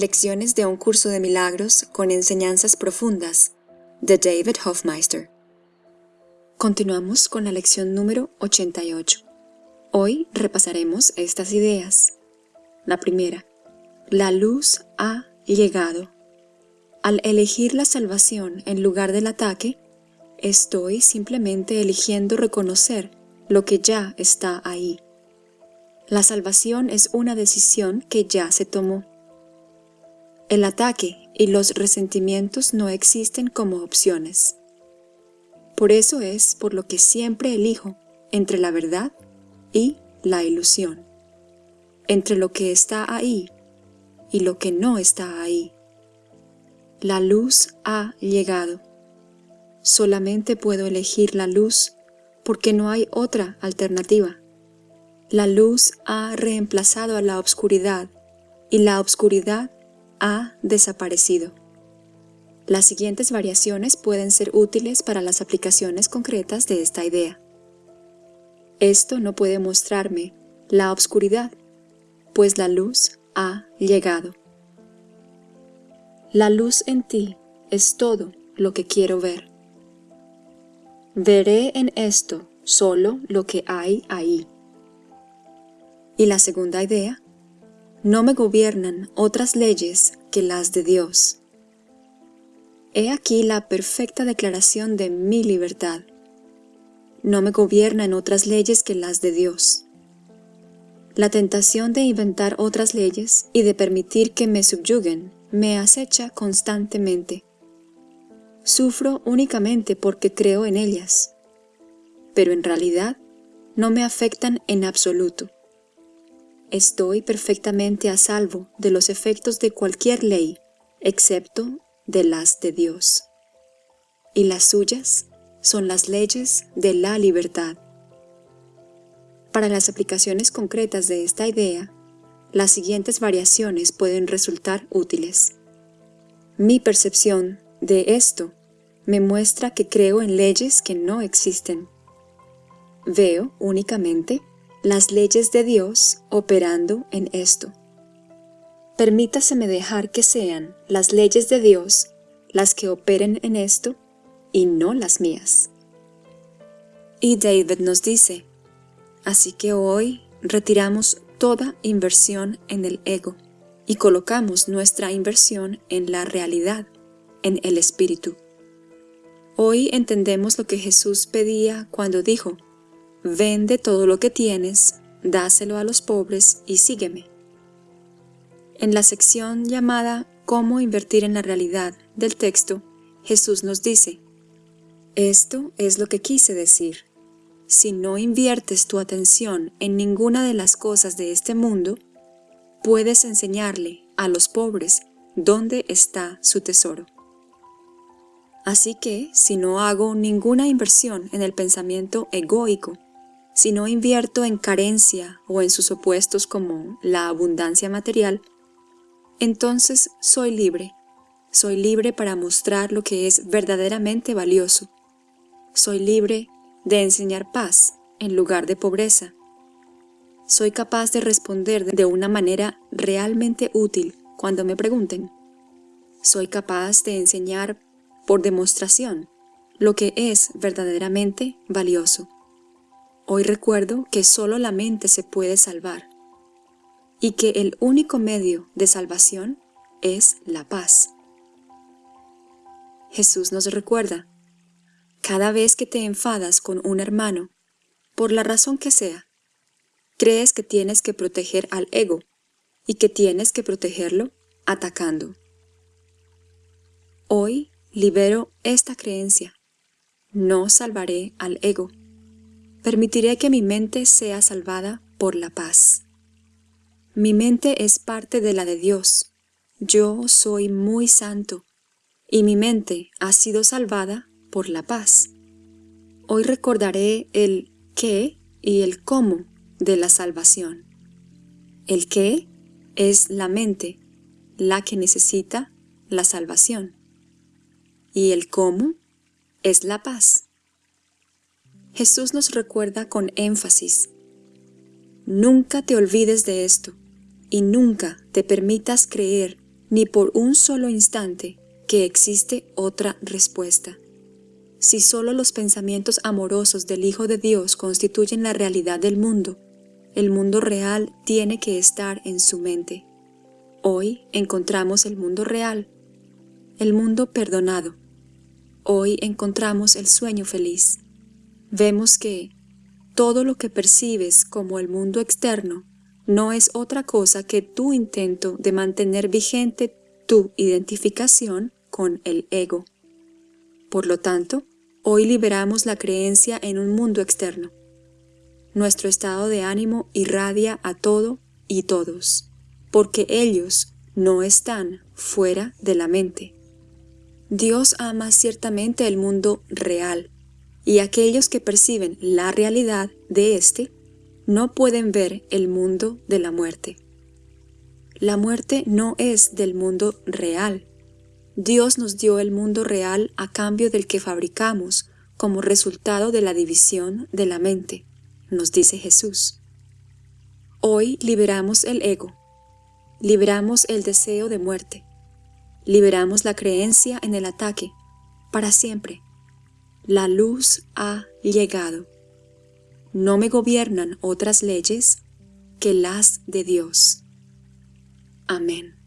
Lecciones de un curso de milagros con enseñanzas profundas de David Hofmeister. Continuamos con la lección número 88. Hoy repasaremos estas ideas. La primera, la luz ha llegado. Al elegir la salvación en lugar del ataque, estoy simplemente eligiendo reconocer lo que ya está ahí. La salvación es una decisión que ya se tomó. El ataque y los resentimientos no existen como opciones. Por eso es por lo que siempre elijo entre la verdad y la ilusión, entre lo que está ahí y lo que no está ahí. La luz ha llegado. Solamente puedo elegir la luz porque no hay otra alternativa. La luz ha reemplazado a la obscuridad y la obscuridad ha desaparecido. Las siguientes variaciones pueden ser útiles para las aplicaciones concretas de esta idea. Esto no puede mostrarme la obscuridad, pues la luz ha llegado. La luz en ti es todo lo que quiero ver. Veré en esto solo lo que hay ahí. Y la segunda idea, no me gobiernan otras leyes que las de Dios. He aquí la perfecta declaración de mi libertad. No me gobiernan otras leyes que las de Dios. La tentación de inventar otras leyes y de permitir que me subyuguen me acecha constantemente. Sufro únicamente porque creo en ellas, pero en realidad no me afectan en absoluto. Estoy perfectamente a salvo de los efectos de cualquier ley, excepto de las de Dios. Y las suyas son las leyes de la libertad. Para las aplicaciones concretas de esta idea, las siguientes variaciones pueden resultar útiles. Mi percepción de esto me muestra que creo en leyes que no existen. Veo únicamente las leyes de Dios operando en esto. Permítaseme dejar que sean las leyes de Dios las que operen en esto y no las mías. Y David nos dice, así que hoy retiramos toda inversión en el ego y colocamos nuestra inversión en la realidad, en el Espíritu. Hoy entendemos lo que Jesús pedía cuando dijo, Vende todo lo que tienes, dáselo a los pobres y sígueme. En la sección llamada Cómo invertir en la realidad del texto, Jesús nos dice, Esto es lo que quise decir. Si no inviertes tu atención en ninguna de las cosas de este mundo, puedes enseñarle a los pobres dónde está su tesoro. Así que, si no hago ninguna inversión en el pensamiento egoico si no invierto en carencia o en sus opuestos como la abundancia material, entonces soy libre. Soy libre para mostrar lo que es verdaderamente valioso. Soy libre de enseñar paz en lugar de pobreza. Soy capaz de responder de una manera realmente útil cuando me pregunten. Soy capaz de enseñar por demostración lo que es verdaderamente valioso. Hoy recuerdo que solo la mente se puede salvar y que el único medio de salvación es la paz. Jesús nos recuerda, cada vez que te enfadas con un hermano, por la razón que sea, crees que tienes que proteger al ego y que tienes que protegerlo atacando. Hoy libero esta creencia. No salvaré al ego permitiré que mi mente sea salvada por la paz. Mi mente es parte de la de Dios. Yo soy muy santo, y mi mente ha sido salvada por la paz. Hoy recordaré el qué y el cómo de la salvación. El qué es la mente, la que necesita la salvación. Y el cómo es la paz. Jesús nos recuerda con énfasis, Nunca te olvides de esto y nunca te permitas creer ni por un solo instante que existe otra respuesta. Si solo los pensamientos amorosos del Hijo de Dios constituyen la realidad del mundo, el mundo real tiene que estar en su mente. Hoy encontramos el mundo real, el mundo perdonado. Hoy encontramos el sueño feliz. Vemos que todo lo que percibes como el mundo externo no es otra cosa que tu intento de mantener vigente tu identificación con el ego. Por lo tanto, hoy liberamos la creencia en un mundo externo. Nuestro estado de ánimo irradia a todo y todos, porque ellos no están fuera de la mente. Dios ama ciertamente el mundo real, y aquellos que perciben la realidad de éste no pueden ver el mundo de la muerte. La muerte no es del mundo real, Dios nos dio el mundo real a cambio del que fabricamos como resultado de la división de la mente, nos dice Jesús. Hoy liberamos el ego, liberamos el deseo de muerte, liberamos la creencia en el ataque, para siempre. La luz ha llegado. No me gobiernan otras leyes que las de Dios. Amén.